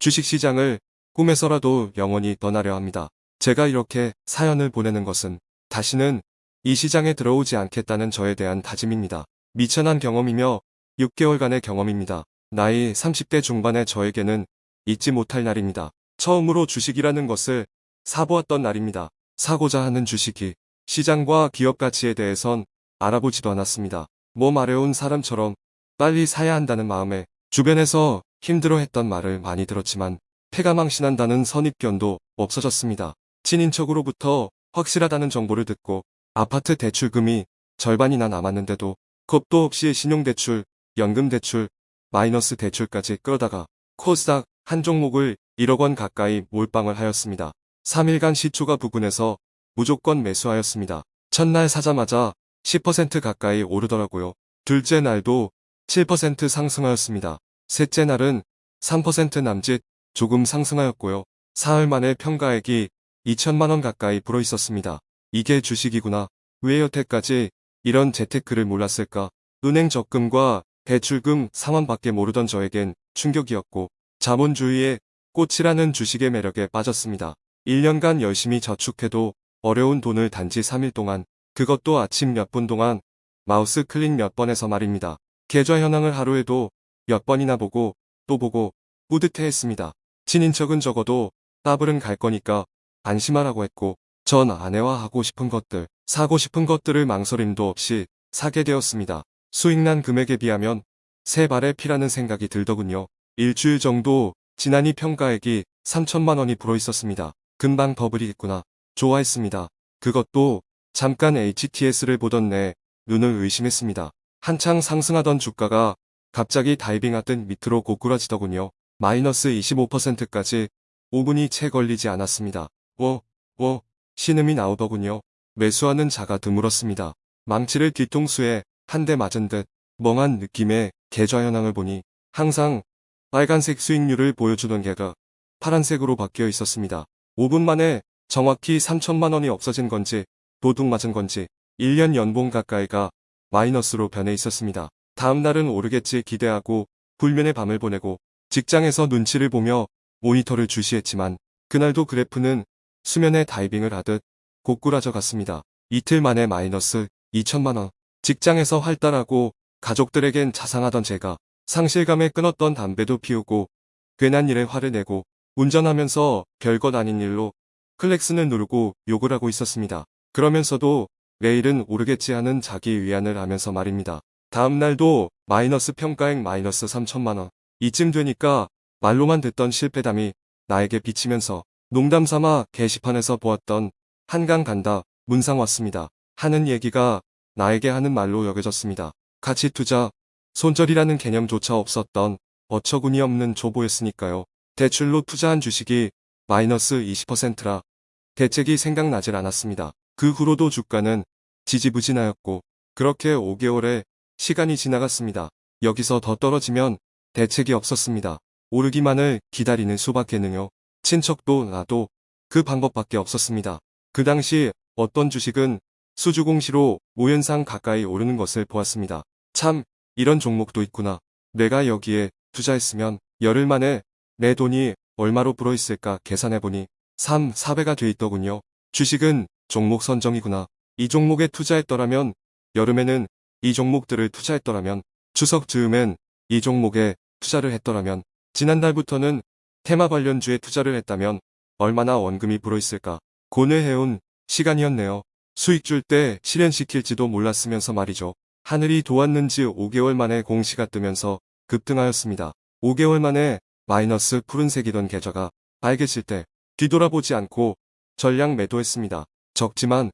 주식시장을 꿈에서라도 영원히 떠나려 합니다. 제가 이렇게 사연을 보내는 것은 다시는 이 시장에 들어오지 않겠다는 저에 대한 다짐입니다. 미천한 경험이며 6개월간의 경험입니다. 나이 30대 중반의 저에게는 잊지 못할 날입니다. 처음으로 주식이라는 것을 사보았던 날입니다. 사고자 하는 주식이 시장과 기업 가치에 대해선 알아보지도 않았습니다. 몸 마려운 사람처럼 빨리 사야 한다는 마음에 주변에서 힘들어했던 말을 많이 들었지만 폐가 망신한다는 선입견도 없어졌습니다. 친인척으로부터 확실하다는 정보를 듣고 아파트 대출금이 절반이나 남았는데도 겁도 없이 신용대출, 연금대출, 마이너스 대출까지 끌어다가 코스닥 한 종목을 1억 원 가까이 몰빵을 하였습니다. 3일간 시초가 부근해서 무조건 매수하였습니다. 첫날 사자마자 10% 가까이 오르더라고요. 둘째 날도 7% 상승하였습니다. 셋째 날은 3% 남짓 조금 상승하였고요. 사흘 만에 평가액이 2천만원 가까이 불어 있었습니다. 이게 주식이구나. 왜 여태까지 이런 재테크를 몰랐을까? 은행 적금과 대출금 상환밖에 모르던 저에겐 충격이었고 자본주의의 꽃이라는 주식의 매력에 빠졌습니다. 1년간 열심히 저축해도 어려운 돈을 단지 3일 동안 그것도 아침 몇 분 동안 마우스 클릭 몇번 해서 말입니다. 계좌 현황을 하루에도 몇 번이나 보고 또 보고 뿌듯해했습니다. 친인척은 적어도 따블은 갈 거니까 안심하라고 했고 전 아내와 하고 싶은 것들, 사고 싶은 것들을 망설임도 없이 사게 되었습니다. 수익난 금액에 비하면 세 발의 피라는 생각이 들더군요. 일주일 정도 지난이 평가액이 3천만 원이 불어 있었습니다. 금방 버블이겠구나. 좋아했습니다. 그것도 잠깐 HTS를 보던 내 눈을 의심했습니다. 한창 상승하던 주가가 갑자기 다이빙 하듯 밑으로 고꾸라지더군요. 마이너스 25%까지 5분이 채 걸리지 않았습니다. 워, 워, 신음이 나오더군요. 매수하는 자가 드물었습니다. 망치를 뒤통수에 한 대 맞은 듯 멍한 느낌의 계좌 현황을 보니 항상 빨간색 수익률을 보여주던 개가 파란색으로 바뀌어 있었습니다. 5분 만에 정확히 3천만 원이 없어진 건지 도둑 맞은 건지 1년 연봉 가까이가 마이너스로 변해 있었습니다. 다음 날은 오르겠지 기대하고 불면의 밤을 보내고 직장에서 눈치를 보며 모니터를 주시했지만 그날도 그래프는 수면에 다이빙을 하듯 고꾸라져 갔습니다. 이틀 만에 마이너스 2천만원. 직장에서 활달하고 가족들에겐 자상하던 제가 상실감에 끊었던 담배도 피우고 괜한 일에 화를 내고 운전하면서 별것 아닌 일로 클렉스는 누르고 욕을 하고 있었습니다. 그러면서도 내일은 오르겠지 하는 자기 위안을 하면서 말입니다. 다음 날도 마이너스 평가액 마이너스 3천만원. 이쯤 되니까 말로만 듣던 실패담이 나에게 비치면서 농담 삼아 게시판에서 보았던 한강 간다 문상 왔습니다. 하는 얘기가 나에게 하는 말로 여겨졌습니다. 가치 투자, 손절이라는 개념조차 없었던 어처구니 없는 조보였으니까요. 대출로 투자한 주식이 마이너스 20%라 대책이 생각나질 않았습니다. 그 후로도 주가는 지지부진하였고 그렇게 5개월의 시간이 지나갔습니다. 여기서 더 떨어지면 대책이 없었습니다. 오르기만을 기다리는 수밖에는요. 친척도 나도 그 방법밖에 없었습니다. 그 당시 어떤 주식은 수주공시로 5연상 가까이 오르는 것을 보았습니다. 참 이런 종목도 있구나. 내가 여기에 투자했으면 열흘 만에 내 돈이 얼마로 불어있을까 계산해보니 3, 4배가 돼 있더군요. 주식은 종목 선정이구나. 이 종목에 투자했더라면 여름에는 이 종목들을 투자했더라면 추석 즈음엔 이 종목에 투자를 했더라면 지난달부터는 테마 관련주에 투자를 했다면 얼마나 원금이 불어있을까 고뇌해온 시간이었네요. 수익 줄 때 실현시킬지도 몰랐으면서 말이죠. 하늘이 도왔는지 5개월 만에 공시가 뜨면서 급등하였습니다. 5개월 만에 마이너스 푸른색이던 계좌가 빨개질 때 뒤돌아보지 않고 전량 매도했습니다. 적지만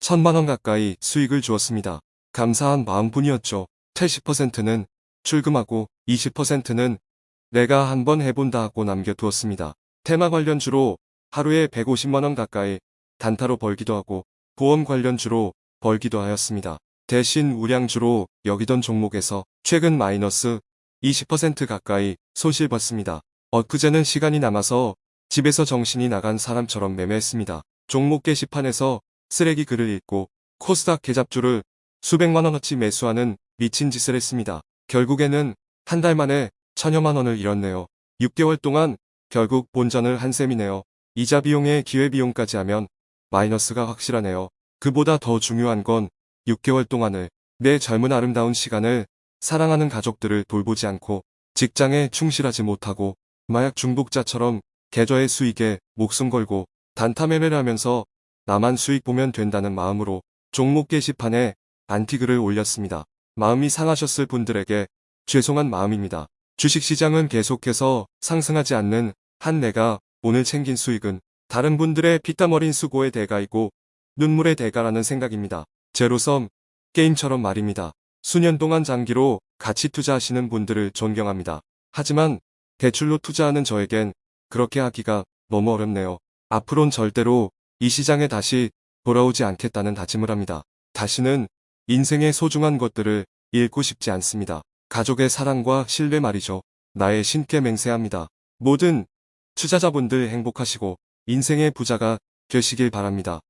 천만원 가까이 수익을 주었습니다. 감사한 마음뿐이었죠. 80%는 출금하고 20%는 내가 한번 해본다 하고 남겨두었습니다. 테마 관련주로 하루에 150만원 가까이 단타로 벌기도 하고 보험 관련주로 벌기도 하였습니다. 대신 우량주로 여기던 종목에서 최근 마이너스 20% 가까이 손실 봤습니다. 엊그제는 시간이 남아서 집에서 정신이 나간 사람처럼 매매했습니다. 종목 게시판에서 쓰레기 글을 읽고 코스닥 계잡주를 수백만 원어치 매수하는 미친 짓을 했습니다. 결국에는 한 달 만에 천여만 원을 잃었네요. 6개월 동안 결국 본전을 한 셈이네요. 이자 비용에 기회비용까지 하면 마이너스가 확실하네요. 그보다 더 중요한 건 6개월 동안을 내 젊은 아름다운 시간을 사랑하는 가족들을 돌보지 않고 직장에 충실하지 못하고 마약 중독자처럼 계좌의 수익에 목숨 걸고 단타 매매를 하면서 나만 수익 보면 된다는 마음으로 종목 게시판에 안티글을 올렸습니다. 마음이 상하셨을 분들에게 죄송한 마음입니다. 주식시장은 계속해서 상승하지 않는 한 내가 오늘 챙긴 수익은 다른 분들의 피땀 어린 수고의 대가이고 눈물의 대가라는 생각입니다. 제로섬 게임처럼 말입니다. 수년 동안 장기로 가치 투자하시는 분들을 존경합니다. 하지만 대출로 투자하는 저에겐 그렇게 하기가 너무 어렵네요. 앞으론 절대로 이 시장에 다시 돌아오지 않겠다는 다짐을 합니다. 다시는 인생의 소중한 것들을 잃고 싶지 않습니다. 가족의 사랑과 신뢰 말이죠. 나의 신께 맹세합니다. 모든 투자자분들 행복하시고 인생의 부자가 되시길 바랍니다.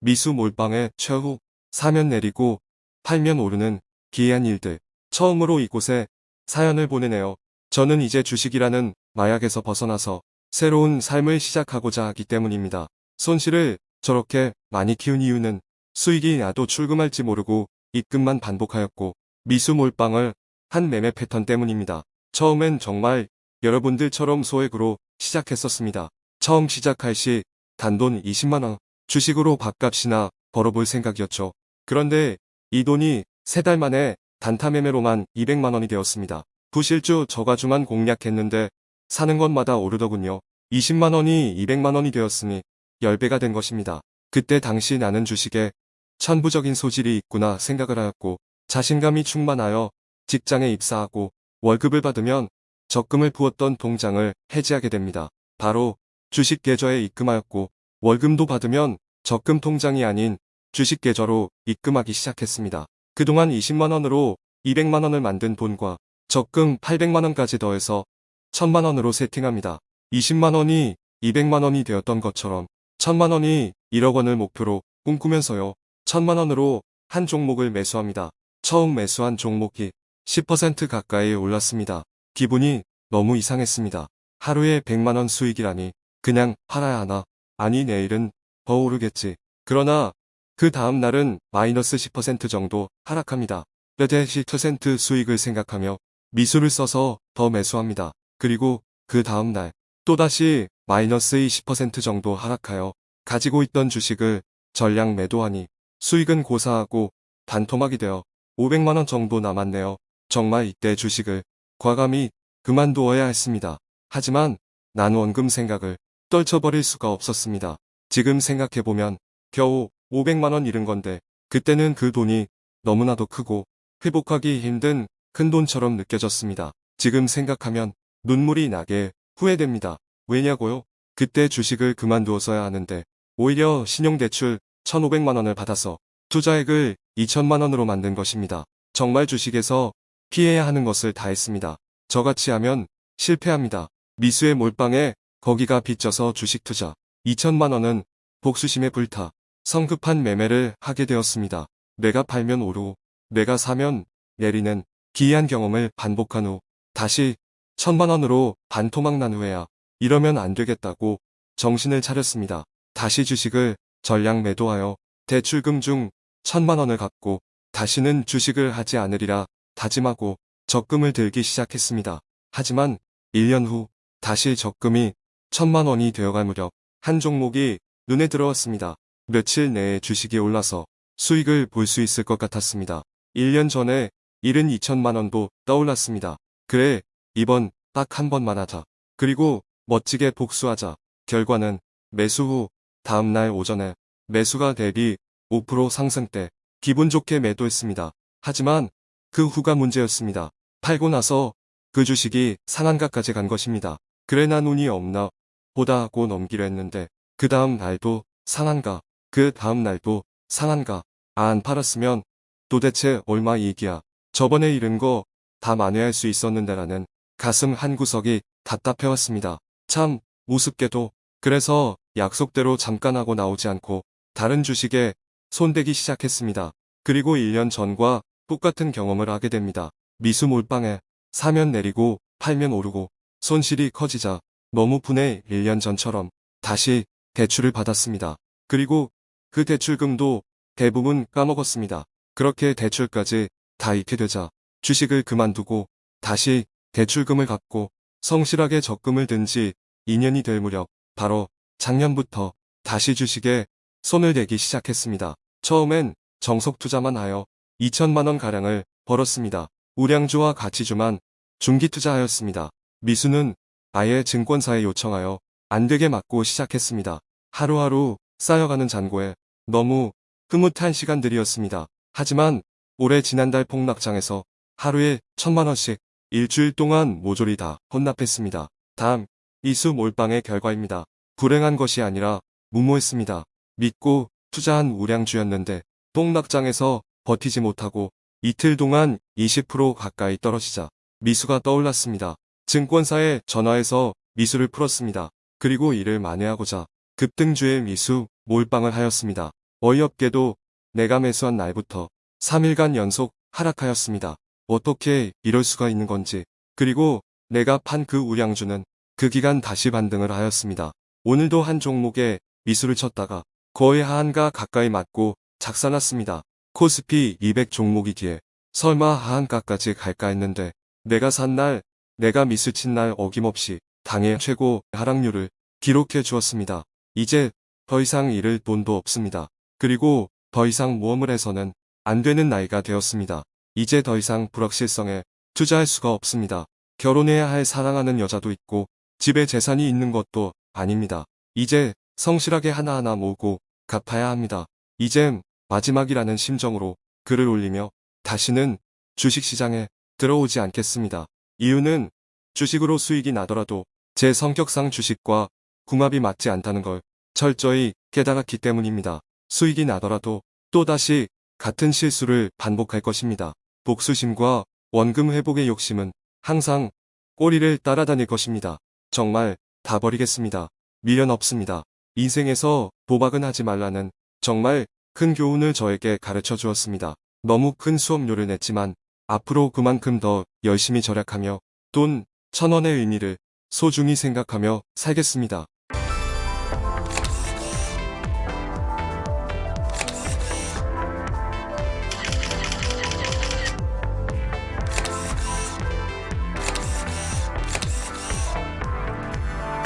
미수 몰빵의 최후 사면 내리고 팔면 오르는 기이한 일들 처음으로 이곳에 사연을 보내네요. 저는 이제 주식이라는 마약에서 벗어나서 새로운 삶을 시작하고자 하기 때문입니다. 손실을 저렇게 많이 키운 이유는 수익이 나도 출금할지 모르고 입금만 반복하였고 미수 몰빵을 한 매매 패턴 때문입니다. 처음엔 정말 여러분들처럼 소액으로 시작했었습니다. 처음 시작할 시 단돈 20만원 주식으로 밥값이나 벌어볼 생각이었죠. 그런데 이 돈이 세 달 만에 단타 매매로만 200만원이 되었습니다. 부실주 저가주만 공략했는데 사는 것마다 오르더군요. 20만원이 200만원이 되었으니 10배가 된 것입니다. 그때 당시 나는 주식에 천부적인 소질이 있구나 생각을 하였고 자신감이 충만하여 직장에 입사하고 월급을 받으면 적금을 부었던 통장을 해지하게 됩니다. 바로 주식 계좌에 입금하였고 월금도 받으면 적금 통장이 아닌 주식 계좌로 입금하기 시작했습니다. 그동안 20만원으로 200만원을 만든 돈과 적금 800만원까지 더해서 1000만원으로 세팅합니다. 20만원이 200만원이 되었던 것처럼 1000만원이 1억원을 목표로 꿈꾸면서요. 1000만원으로 한 종목을 매수합니다. 처음 매수한 종목이 10% 가까이 올랐습니다. 기분이 너무 이상했습니다. 하루에 100만원 수익이라니 그냥 팔아야 하나 아니 내일은 더 오르겠지. 그러나 그 다음 날은 마이너스 10% 정도 하락합니다. 몇대 10% 수익을 생각하며 미수를 써서 더 매수합니다. 그리고 그 다음 날 또다시 마이너스 20% 정도 하락하여 가지고 있던 주식을 전량 매도하니 수익은 고사하고 반토막이 되어 500만원 정도 남았네요. 정말 이때 주식을 과감히 그만두어야 했습니다. 하지만 난 원금 생각을 떨쳐버릴 수가 없었습니다. 지금 생각해보면 겨우 500만원 잃은 건데 그때는 그 돈이 너무나도 크고 회복하기 힘든 큰 돈처럼 느껴졌습니다. 지금 생각하면 눈물이 나게 후회됩니다. 왜냐고요? 그때 주식을 그만두었어야 하는데 오히려 신용대출 1,500만원을 받아서 투자액을 2천만원으로 만든 것입니다. 정말 주식에서 피해야 하는 것을 다 했습니다. 저같이 하면 실패합니다. 미수의 몰빵에 거기가 빚져서 주식 투자 2천만원은 복수심에 불타 성급한 매매를 하게 되었습니다. 내가 팔면 오르고 내가 사면 내리는 기이한 경험을 반복한 후 다시 천만원으로 반토막 난 후에야 이러면 안 되겠다고 정신을 차렸습니다. 다시 주식을 전량 매도하여 대출금 중 천만 원을 갚고 다시는 주식을 하지 않으리라 다짐하고 적금을 들기 시작했습니다. 하지만 1년 후 다시 적금이 천만 원이 되어갈 무렵 한 종목이 눈에 들어왔습니다. 며칠 내에 주식이 올라서 수익을 볼 수 있을 것 같았습니다. 1년 전에 잃은 2천만 원도 떠올랐습니다. 그래, 이번 딱 한 번만 하자. 그리고 멋지게 복수하자. 결과는 매수 후 다음날 오전에 매수가 대비 5% 상승 때 기분 좋게 매도했습니다. 하지만 그 후가 문제였습니다. 팔고 나서 그 주식이 상한가까지 간 것입니다. 그래 나 운이 없나 보다 하고 넘기려 했는데 그 다음 날도 상한가 그 다음 날도 상한가 아, 안 팔았으면 도대체 얼마 이익이야. 저번에 잃은 거 다 만회할 수 있었는데라는 가슴 한 구석이 답답해왔습니다. 참 우습게도 그래서 약속대로 잠깐 하고 나오지 않고 다른 주식에 손대기 시작했습니다. 그리고 1년 전과 똑같은 경험을 하게 됩니다. 미수 몰빵에 사면 내리고 팔면 오르고 손실이 커지자 너무 분해 1년 전처럼 다시 대출을 받았습니다. 그리고 그 대출금도 대부분 까먹었습니다. 그렇게 대출까지 다 잃게 되자 주식을 그만두고 다시 대출금을 갚고 성실하게 적금을 든 지 2년이 될 무렵 바로 작년부터 다시 주식에 손을 대기 시작했습니다. 처음엔 정석 투자만 하여 2천만 원 가량을 벌었습니다. 우량주와 가치주만 중기 투자하였습니다. 미수는 아예 증권사에 요청하여 안 되게 맞고 시작했습니다. 하루하루 쌓여가는 잔고에 너무 흐뭇한 시간들이었습니다. 하지만 올해 지난달 폭락장에서 하루에 천만 원씩 일주일 동안 모조리 다 혼납했습니다. 다음 이수 몰빵의 결과입니다. 불행한 것이 아니라 무모했습니다. 믿고 투자한 우량주였는데 폭락장에서 버티지 못하고 이틀 동안 20% 가까이 떨어지자 미수가 떠올랐습니다. 증권사에 전화해서 미수를 풀었습니다. 그리고 이를 만회하고자 급등주의 미수 몰빵을 하였습니다. 어이없게도 내가 매수한 날부터 3일간 연속 하락하였습니다. 어떻게 이럴 수가 있는 건지. 그리고 내가 판 그 우량주는 그 기간 다시 반등을 하였습니다. 오늘도 한 종목에 미수를 쳤다가 거의 하한가 가까이 맞고 작살났습니다. 코스피 200 종목이기에 설마 하한가까지 갈까 했는데 내가 산 날, 내가 미수 친날 어김없이 당일 최고 하락률을 기록해 주었습니다. 이제 더 이상 잃을 돈도 없습니다. 그리고 더 이상 모험을 해서는 안 되는 나이가 되었습니다. 이제 더 이상 불확실성에 투자할 수가 없습니다. 결혼해야 할 사랑하는 여자도 있고 집에 재산이 있는 것도 아닙니다. 이제 성실하게 하나하나 모으고 갚아야 합니다. 이젠 마지막이라는 심정으로 글을 올리며 다시는 주식시장에 들어오지 않겠습니다. 이유는 주식으로 수익이 나더라도 제 성격상 주식과 궁합이 맞지 않다는 걸 철저히 깨달았기 때문입니다. 수익이 나더라도 또다시 같은 실수를 반복할 것입니다. 복수심과 원금 회복의 욕심은 항상 꼬리를 따라다닐 것입니다. 정말 다 버리겠습니다. 미련 없습니다. 인생에서 도박은 하지 말라는 정말 큰 교훈을 저에게 가르쳐 주었습니다. 너무 큰 수업료를 냈지만 앞으로 그만큼 더 열심히 절약하며 돈 천원의 의미를 소중히 생각하며 살겠습니다.